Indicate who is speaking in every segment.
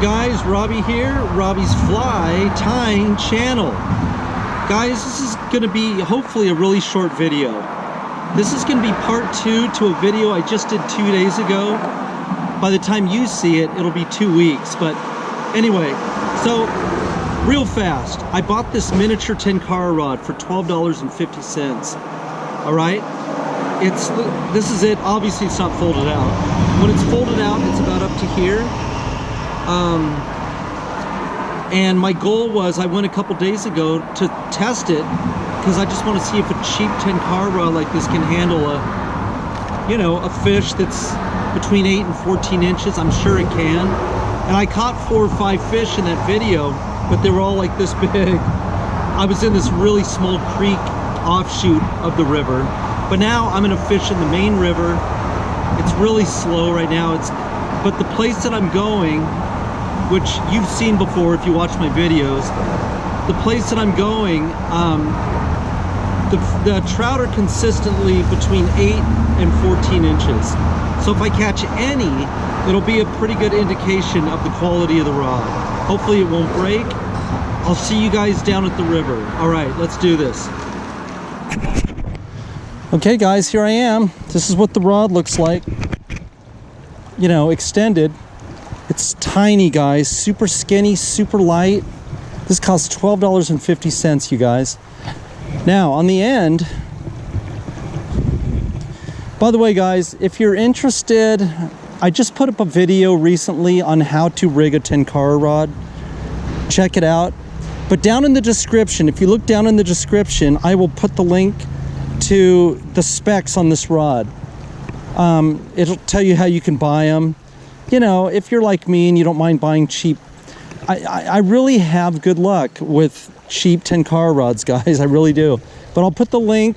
Speaker 1: guys, Robbie here, Robbie's Fly Tying Channel. Guys, this is going to be hopefully a really short video. This is going to be part two to a video I just did two days ago. By the time you see it, it'll be two weeks. But anyway, so real fast, I bought this miniature tenkara rod for $12.50. All right? It's This is it. Obviously, it's not folded out. When it's folded out, it's about up to here. Um, and my goal was, I went a couple days ago to test it because I just want to see if a cheap tenkara like this can handle a, you know, a fish that's between 8 and 14 inches. I'm sure it can. And I caught four or five fish in that video, but they were all like this big. I was in this really small creek offshoot of the river. But now I'm gonna fish in the main river. It's really slow right now. It's, But the place that I'm going which you've seen before if you watch my videos. The place that I'm going, um, the, the trout are consistently between 8 and 14 inches. So if I catch any, it'll be a pretty good indication of the quality of the rod. Hopefully it won't break. I'll see you guys down at the river. All right, let's do this. Okay guys, here I am. This is what the rod looks like. You know, extended. It's tiny, guys. Super skinny, super light. This costs $12.50, you guys. Now, on the end, by the way, guys, if you're interested, I just put up a video recently on how to rig a tenkara rod. Check it out. But down in the description, if you look down in the description, I will put the link to the specs on this rod. Um, it'll tell you how you can buy them you know, if you're like me and you don't mind buying cheap, I, I, I really have good luck with cheap tenkara rods, guys. I really do. But I'll put the link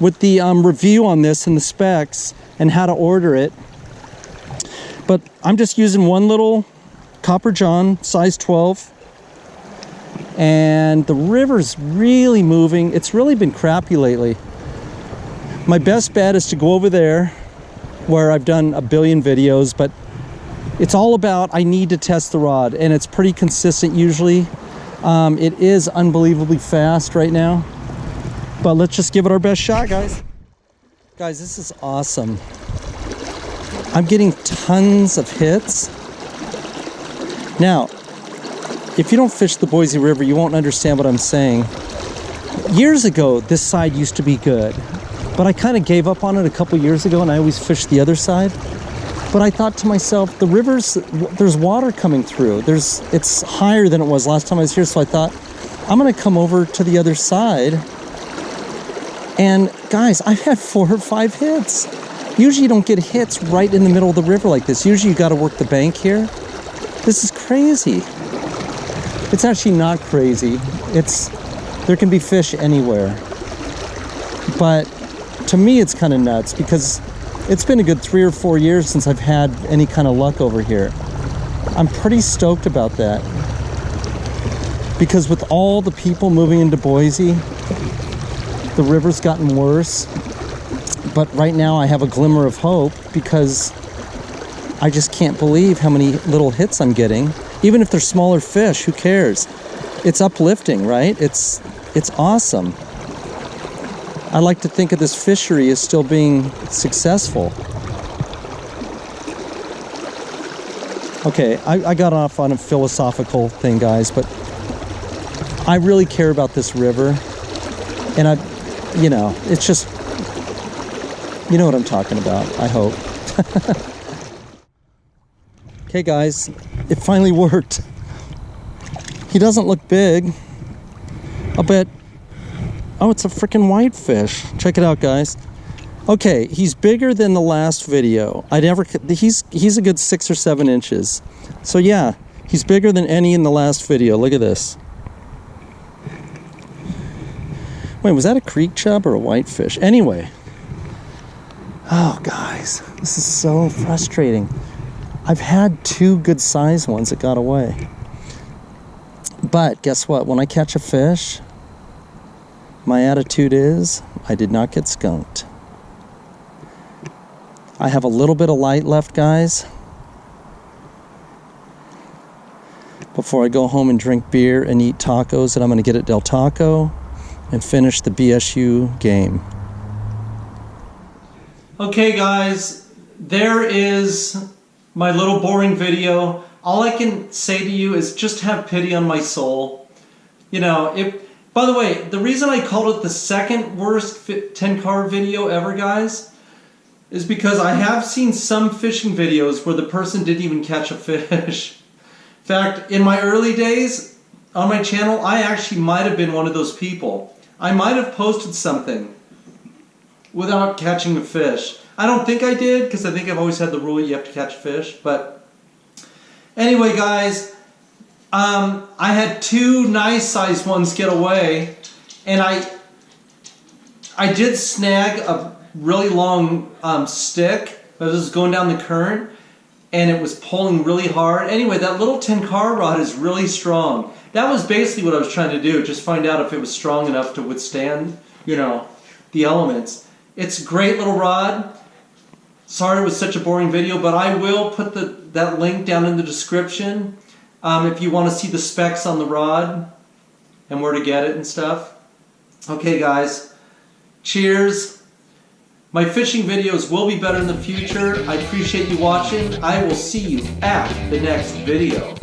Speaker 1: with the um, review on this and the specs and how to order it. But I'm just using one little Copper John, size 12. And the river's really moving. It's really been crappy lately. My best bet is to go over there where I've done a billion videos, but it's all about I need to test the rod and it's pretty consistent usually. Um, it is unbelievably fast right now, but let's just give it our best shot, guys. Guys, this is awesome. I'm getting tons of hits. Now, if you don't fish the Boise River, you won't understand what I'm saying. Years ago, this side used to be good, but I kind of gave up on it a couple years ago and I always fished the other side. But I thought to myself, the rivers, there's water coming through. There's, it's higher than it was last time I was here. So I thought, I'm going to come over to the other side. And guys, I've had four or five hits. Usually you don't get hits right in the middle of the river like this. Usually you got to work the bank here. This is crazy. It's actually not crazy. It's, there can be fish anywhere. But to me, it's kind of nuts because it's been a good three or four years since I've had any kind of luck over here. I'm pretty stoked about that. Because with all the people moving into Boise, the river's gotten worse. But right now I have a glimmer of hope because I just can't believe how many little hits I'm getting. Even if they're smaller fish, who cares? It's uplifting, right? It's it's awesome. I like to think of this fishery as still being successful. Okay, I, I got off on a philosophical thing, guys, but I really care about this river. And I, you know, it's just, you know what I'm talking about, I hope. okay, guys, it finally worked. He doesn't look big. I'll bet Oh, it's a freaking whitefish. Check it out, guys. Okay, he's bigger than the last video. I never, he's, he's a good six or seven inches. So yeah, he's bigger than any in the last video. Look at this. Wait, was that a creek chub or a whitefish? Anyway. Oh, guys, this is so frustrating. I've had two good sized ones that got away. But guess what? When I catch a fish, my attitude is I did not get skunked. I have a little bit of light left, guys. before I go home and drink beer and eat tacos that I'm going to get at Del Taco and finish the BSU game. Okay, guys, there is my little boring video. All I can say to you is just have pity on my soul. You know, if by the way, the reason I called it the second worst tenkara video ever, guys, is because I have seen some fishing videos where the person didn't even catch a fish. In fact, in my early days on my channel, I actually might have been one of those people. I might have posted something without catching a fish. I don't think I did because I think I've always had the rule you have to catch fish. But anyway, guys, um, I had two nice sized ones get away, and I I did snag a really long um, stick, this was going down the current, and it was pulling really hard. Anyway, that little Tenkara rod is really strong. That was basically what I was trying to do, just find out if it was strong enough to withstand, you know, the elements. It's a great little rod. Sorry it was such a boring video, but I will put the, that link down in the description. Um, if you want to see the specs on the rod and where to get it and stuff. Okay guys, cheers. My fishing videos will be better in the future. I appreciate you watching. I will see you at the next video.